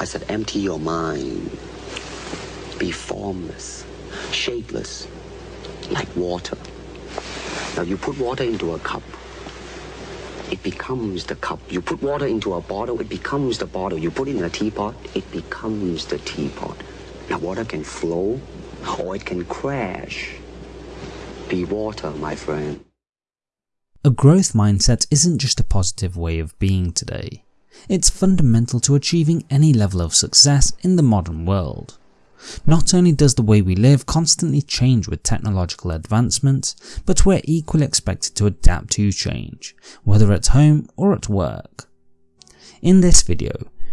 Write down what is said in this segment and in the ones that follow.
I said, empty your mind. Be formless, shapeless, like water. Now you put water into a cup, it becomes the cup. You put water into a bottle, it becomes the bottle. You put it in a teapot, it becomes the teapot. Now water can flow or it can crash. Be water, my friend. A growth mindset isn't just a positive way of being today. It's fundamental to achieving any level of success in the modern world. Not only does the way we live constantly change with technological advancements, but we're equally expected to adapt to change, whether at home or at work. In this video,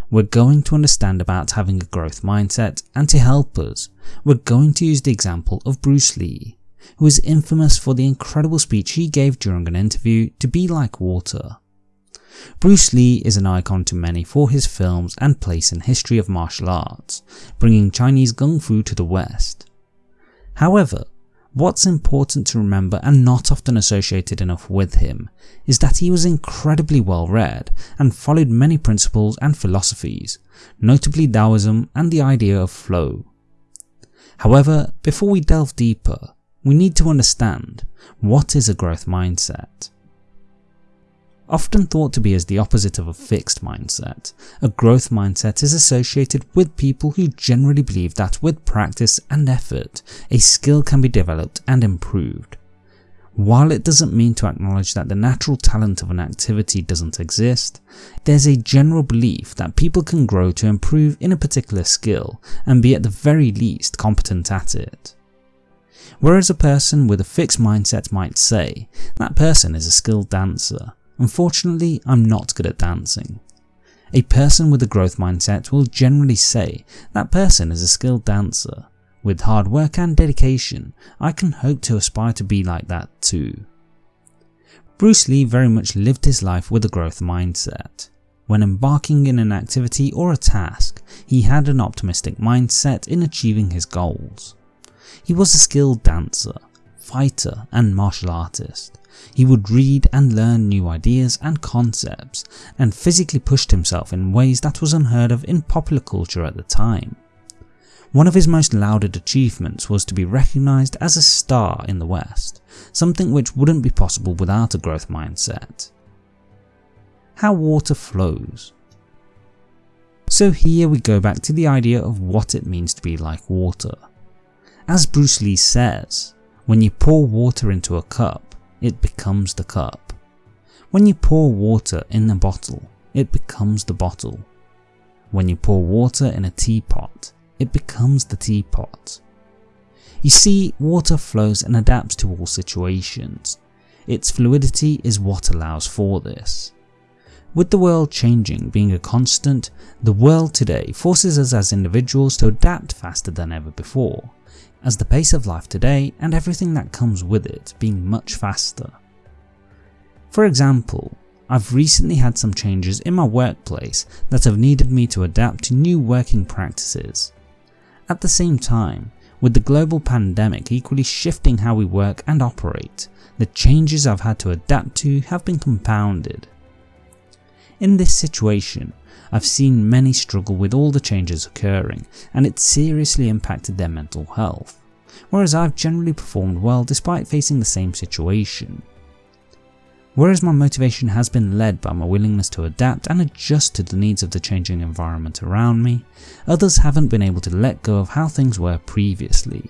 we're going to understand about having a growth mindset and to help us, we're going to use the example of Bruce Lee, who is infamous for the incredible speech he gave during an interview to be like water. Bruce Lee is an icon to many for his films and place in history of martial arts, bringing Chinese Kung Fu to the West. However, what's important to remember and not often associated enough with him is that he was incredibly well read and followed many principles and philosophies, notably Taoism and the idea of flow. However, before we delve deeper, we need to understand what is a growth mindset. Often thought to be as the opposite of a fixed mindset, a growth mindset is associated with people who generally believe that with practice and effort, a skill can be developed and improved. While it doesn't mean to acknowledge that the natural talent of an activity doesn't exist, there's a general belief that people can grow to improve in a particular skill and be at the very least competent at it. Whereas a person with a fixed mindset might say, that person is a skilled dancer, Unfortunately, I'm not good at dancing. A person with a growth mindset will generally say that person is a skilled dancer. With hard work and dedication, I can hope to aspire to be like that too. Bruce Lee very much lived his life with a growth mindset. When embarking in an activity or a task, he had an optimistic mindset in achieving his goals. He was a skilled dancer, fighter and martial artist, he would read and learn new ideas and concepts, and physically pushed himself in ways that was unheard of in popular culture at the time. One of his most lauded achievements was to be recognised as a star in the West, something which wouldn't be possible without a growth mindset. How water flows So here we go back to the idea of what it means to be like water. As Bruce Lee says, when you pour water into a cup, it becomes the cup. When you pour water in a bottle, it becomes the bottle. When you pour water in a teapot, it becomes the teapot. You see, water flows and adapts to all situations. Its fluidity is what allows for this. With the world changing being a constant, the world today forces us as individuals to adapt faster than ever before as the pace of life today and everything that comes with it being much faster. For example, I've recently had some changes in my workplace that have needed me to adapt to new working practices. At the same time, with the global pandemic equally shifting how we work and operate, the changes I've had to adapt to have been compounded. In this situation, I've seen many struggle with all the changes occurring and it seriously impacted their mental health, whereas I've generally performed well despite facing the same situation. Whereas my motivation has been led by my willingness to adapt and adjust to the needs of the changing environment around me, others haven't been able to let go of how things were previously.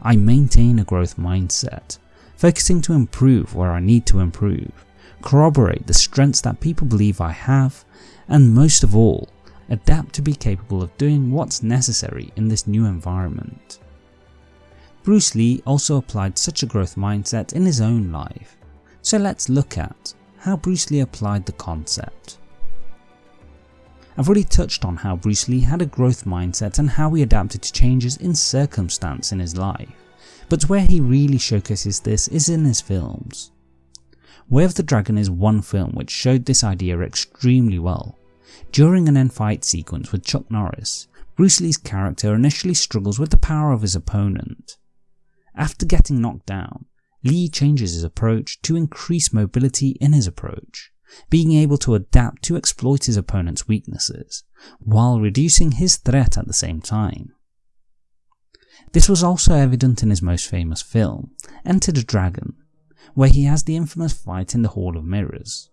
I maintain a growth mindset, focusing to improve where I need to improve, corroborate the strengths that people believe I have, and most of all, adapt to be capable of doing what's necessary in this new environment. Bruce Lee also applied such a growth mindset in his own life, so let's look at how Bruce Lee applied the concept. I've already touched on how Bruce Lee had a growth mindset and how he adapted to changes in circumstance in his life, but where he really showcases this is in his films. Way of the Dragon is one film which showed this idea extremely well. During an end fight sequence with Chuck Norris, Bruce Lee's character initially struggles with the power of his opponent. After getting knocked down, Lee changes his approach to increase mobility in his approach, being able to adapt to exploit his opponent's weaknesses, while reducing his threat at the same time. This was also evident in his most famous film, Enter the Dragon, where he has the infamous fight in the Hall of Mirrors.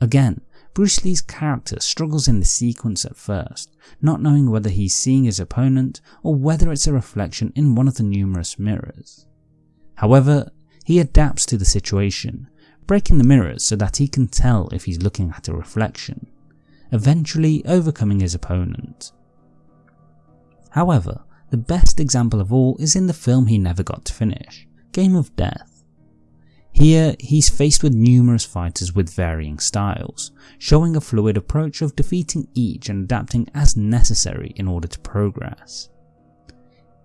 Again, Bruce Lee's character struggles in the sequence at first, not knowing whether he's seeing his opponent or whether it's a reflection in one of the numerous mirrors. However, he adapts to the situation, breaking the mirrors so that he can tell if he's looking at a reflection, eventually overcoming his opponent. However, the best example of all is in the film he never got to finish, Game of Death. Here, he's faced with numerous fighters with varying styles, showing a fluid approach of defeating each and adapting as necessary in order to progress.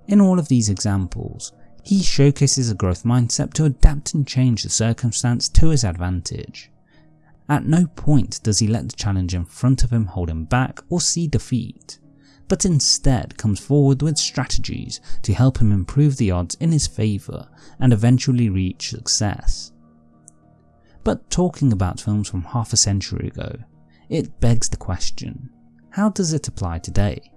In all of these examples, he showcases a growth mindset to adapt and change the circumstance to his advantage. At no point does he let the challenge in front of him hold him back or see defeat but instead comes forward with strategies to help him improve the odds in his favour and eventually reach success. But talking about films from half a century ago, it begs the question, how does it apply today?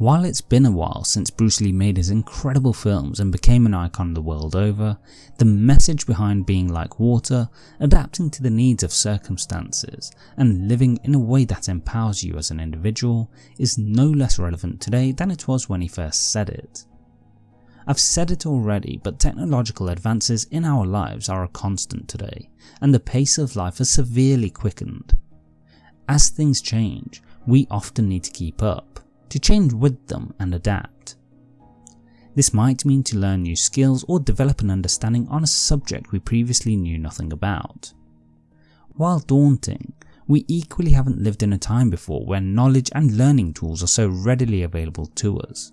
While it's been a while since Bruce Lee made his incredible films and became an icon the world over, the message behind being like water, adapting to the needs of circumstances, and living in a way that empowers you as an individual is no less relevant today than it was when he first said it. I've said it already, but technological advances in our lives are a constant today, and the pace of life has severely quickened. As things change, we often need to keep up to change with them and adapt. This might mean to learn new skills or develop an understanding on a subject we previously knew nothing about. While daunting, we equally haven't lived in a time before where knowledge and learning tools are so readily available to us.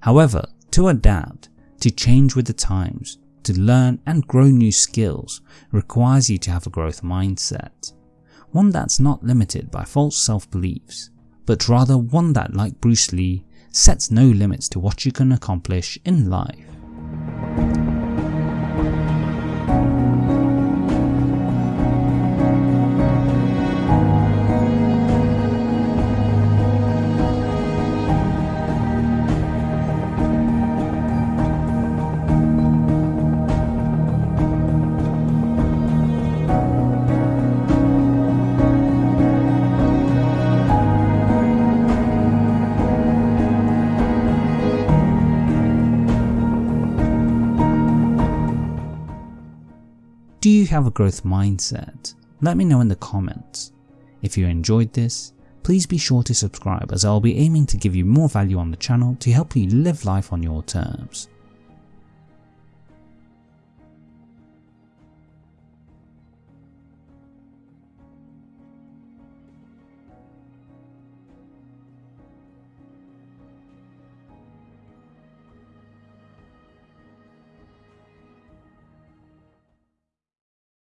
However, to adapt, to change with the times, to learn and grow new skills requires you to have a growth mindset, one that's not limited by false self-beliefs but rather one that, like Bruce Lee, sets no limits to what you can accomplish in life. Do you have a growth mindset? Let me know in the comments. If you enjoyed this, please be sure to subscribe as I'll be aiming to give you more value on the channel to help you live life on your terms.